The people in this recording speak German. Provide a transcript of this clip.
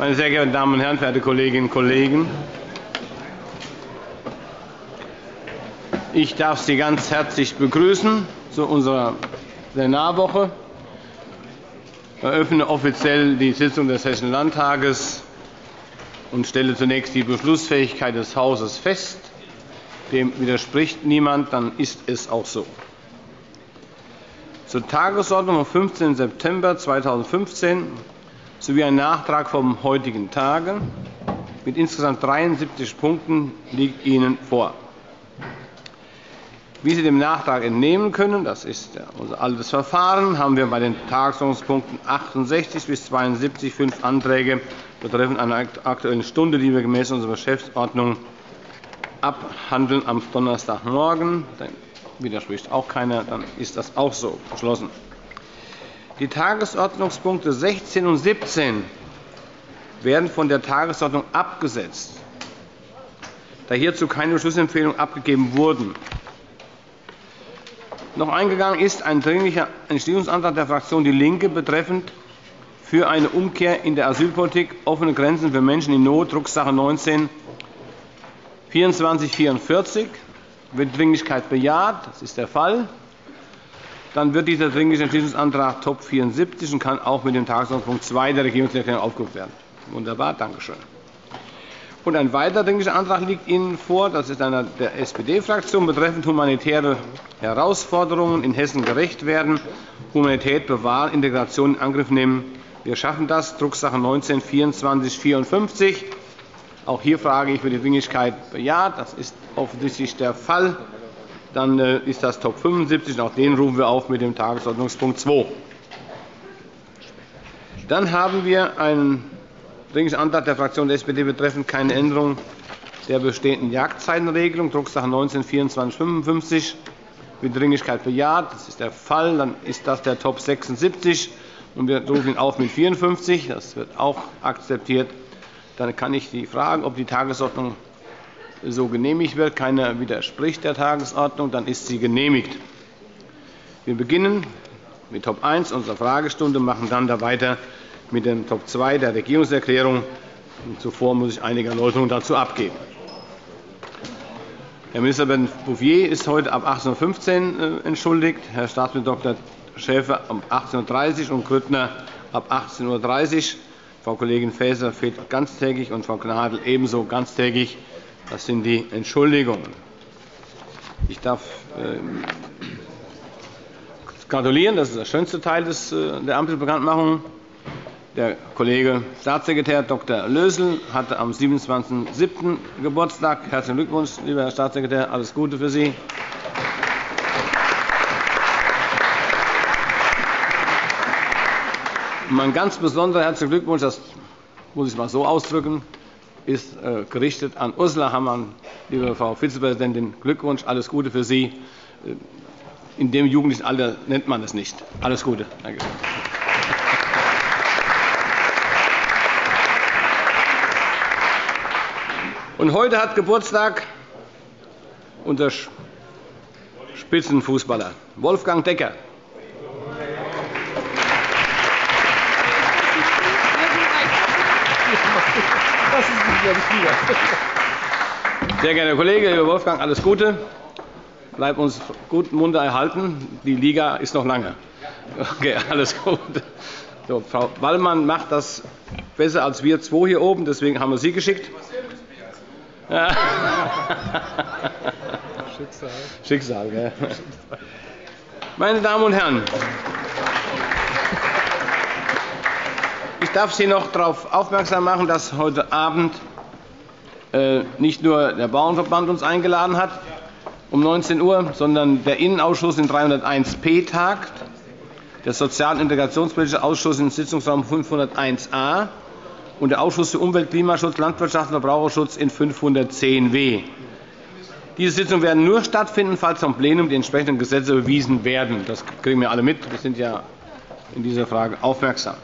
Meine sehr geehrten Damen und Herren, verehrte Kolleginnen und Kollegen! Ich darf Sie ganz herzlich begrüßen zu unserer Plenarwoche. Ich eröffne offiziell die Sitzung des Hessischen Landtages und stelle zunächst die Beschlussfähigkeit des Hauses fest. Dem widerspricht niemand, dann ist es auch so. Zur Tagesordnung vom 15. September 2015 sowie ein Nachtrag vom heutigen Tage mit insgesamt 73 Punkten liegt Ihnen vor. Wie Sie dem Nachtrag entnehmen können, das ist unser altes Verfahren, haben wir bei den Tagesordnungspunkten 68 bis 72 fünf Anträge betreffend einer Aktuellen Stunde, die wir gemäß unserer Geschäftsordnung abhandeln am Donnerstagmorgen. Dann widerspricht auch keiner, dann ist das auch so beschlossen. Die Tagesordnungspunkte 16 und 17 werden von der Tagesordnung abgesetzt, da hierzu keine Beschlussempfehlungen abgegeben wurden noch eingegangen ist ein Dringlicher Entschließungsantrag der Fraktion DIE LINKE betreffend für eine Umkehr in der Asylpolitik offene Grenzen für Menschen in Not, Drucksache 19 2444. Wird Dringlichkeit bejaht? Das ist der Fall. Dann wird dieser Dringliche Entschließungsantrag Top 74 und kann auch mit dem Tagesordnungspunkt 2 der Regierungserklärung aufgerufen werden. Wunderbar, danke schön. Und ein weiterer Dringlicher Antrag liegt Ihnen vor. Das ist einer der SPD-Fraktion betreffend humanitäre Herausforderungen in Hessen gerecht werden, Humanität bewahren, Integration in Angriff nehmen. Wir schaffen das. Drucksache 19 2454. Auch hier frage ich, wird die Dringlichkeit bejaht? Das ist offensichtlich der Fall. Dann äh, ist das Top 75. Auch den rufen wir auf mit dem Tagesordnungspunkt 2. Dann haben wir einen Dringlicher Antrag der Fraktion der SPD betreffend keine Änderung der bestehenden Jagdzeitenregelung, Drucksache 19 2455 mit Dringlichkeit bejaht. Das ist der Fall. Dann ist das der Top 76 und wir rufen ihn auf mit 54. Das wird auch akzeptiert. Dann kann ich Sie fragen, ob die Tagesordnung so genehmigt wird. Keiner widerspricht der Tagesordnung. Dann ist sie genehmigt. Wir beginnen mit Top 1 unserer Fragestunde und machen dann da weiter mit dem Top 2 der Regierungserklärung. Zuvor muss ich einige Erläuterungen dazu abgeben. Herr Ministerpräsident Bouffier ist heute ab 18.15 Uhr äh, entschuldigt, Herr Staatsminister Dr. Schäfer um 18.30 Uhr und Grüttner ab 18.30 Uhr. Frau Kollegin Faeser fehlt ganztägig und Frau Gnadl ebenso ganztägig. Das sind die Entschuldigungen. Ich darf äh, gratulieren. Das ist der schönste Teil äh, der Ampelbekanntmachung. Der Kollege Staatssekretär Dr. Lösel hatte am 27.07. Geburtstag. Herzlichen Glückwunsch, lieber Herr Staatssekretär. Alles Gute für Sie. Mein ganz besonderer herzlichen Glückwunsch, das muss ich mal so ausdrücken, ist äh, gerichtet an Ursula Hammann. Liebe Frau Vizepräsidentin, Glückwunsch, alles Gute für Sie. Äh, in dem jugendlichen Alter nennt man es nicht. Alles Gute. Danke. Und heute hat Geburtstag unser Spitzenfußballer Wolfgang Decker. Sehr geehrter Kollege, lieber Wolfgang, alles Gute. Bleib uns gut munter erhalten. Die Liga ist noch lange. Okay, alles Gute. So, Frau Wallmann macht das besser als wir zwei hier oben. Deswegen haben wir Sie geschickt. Schicksal. Schicksal, gell? Meine Damen und Herren, ich darf Sie noch darauf aufmerksam machen, dass heute Abend nicht nur der Bauernverband uns eingeladen hat um 19 Uhr, sondern der Innenausschuss in 301p tagt, der Sozial- und Integrationspolitische Ausschuss im Sitzungsraum 501a und der Ausschuss für Umwelt, Klimaschutz, Landwirtschaft und Verbraucherschutz in 510w. Diese Sitzungen werden nur stattfinden, falls vom Plenum die entsprechenden Gesetze bewiesen werden. Das kriegen wir alle mit. Wir sind ja in dieser Frage aufmerksam.